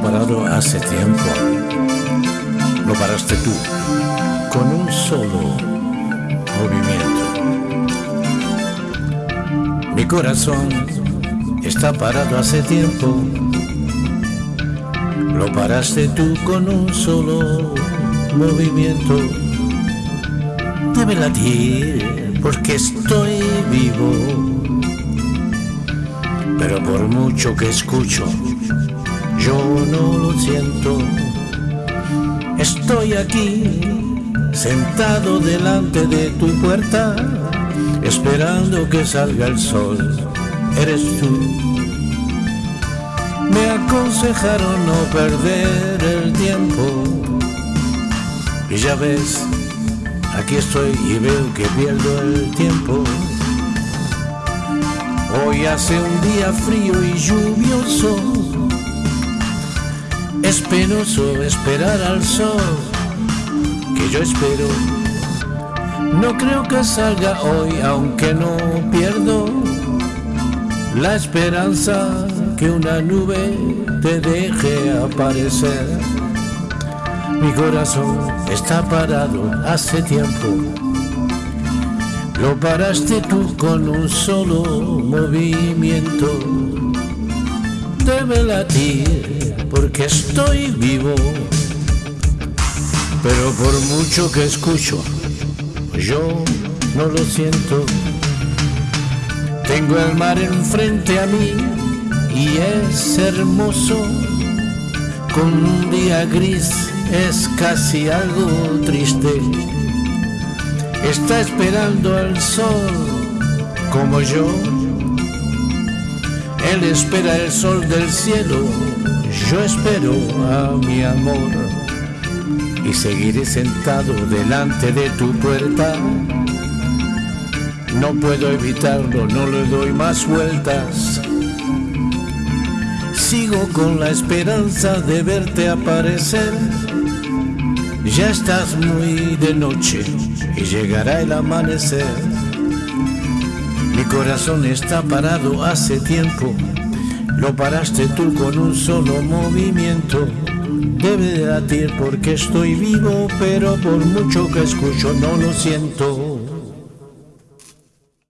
parado hace tiempo. Lo paraste tú con un solo movimiento. Mi corazón está parado hace tiempo. Lo paraste tú con un solo movimiento. Debe latir porque estoy vivo. Pero por mucho que escucho, yo no lo siento. Estoy aquí, sentado delante de tu puerta, esperando que salga el sol. Eres tú. Me aconsejaron no perder el tiempo. Y ya ves, aquí estoy y veo que pierdo el tiempo. Hoy hace un día frío y lluvioso. Es penoso esperar al sol que yo espero. No creo que salga hoy, aunque no pierdo la esperanza que una nube te deje aparecer. Mi corazón está parado hace tiempo. Lo paraste tú con un solo movimiento. Debe latir porque estoy vivo. Pero por mucho que escucho, yo no lo siento. Tengo el mar enfrente a mí y es hermoso. Con un día gris es casi algo triste. Está esperando al sol como yo. Él espera el sol del cielo, yo espero a mi amor. Y seguiré sentado delante de tu puerta. No puedo evitarlo, no le doy más vueltas. Sigo con la esperanza de verte aparecer. Ya estás muy de noche y llegará el amanecer. Corazón está parado hace tiempo. Lo paraste tú con un solo movimiento. Debe de latir porque estoy vivo, pero por mucho que escucho no lo siento.